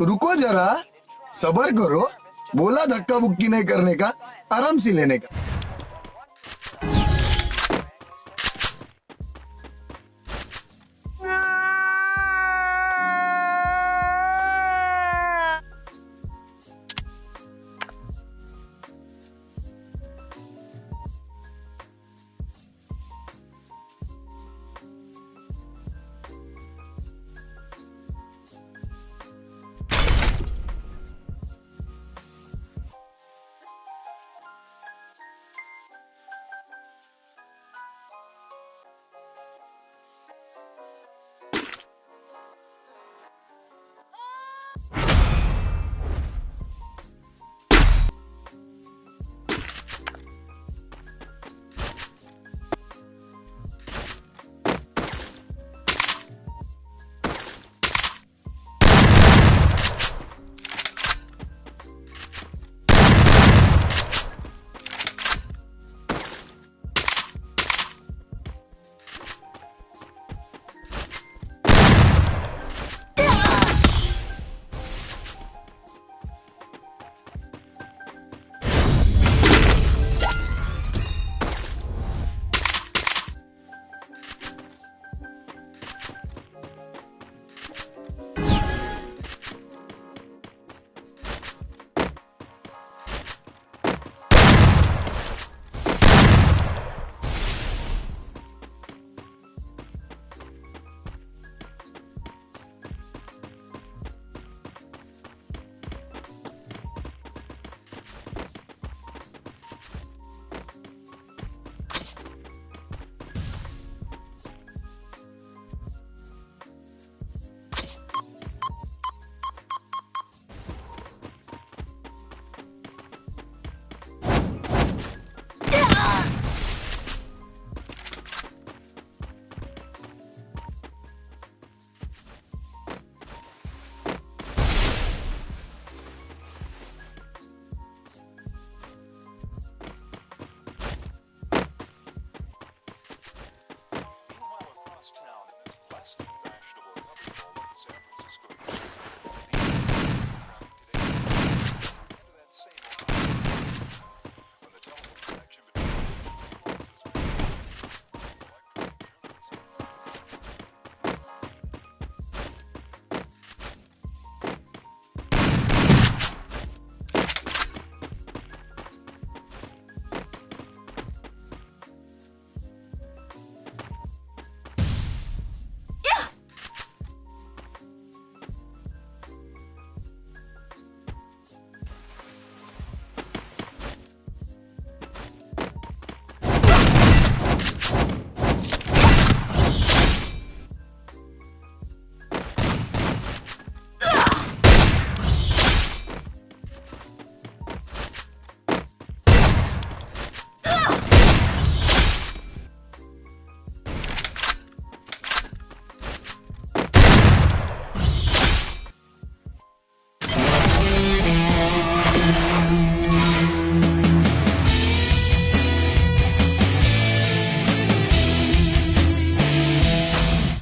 रुको जरा सबर करो बोला धक्का बुक्की नहीं करने का आराम से लेने का।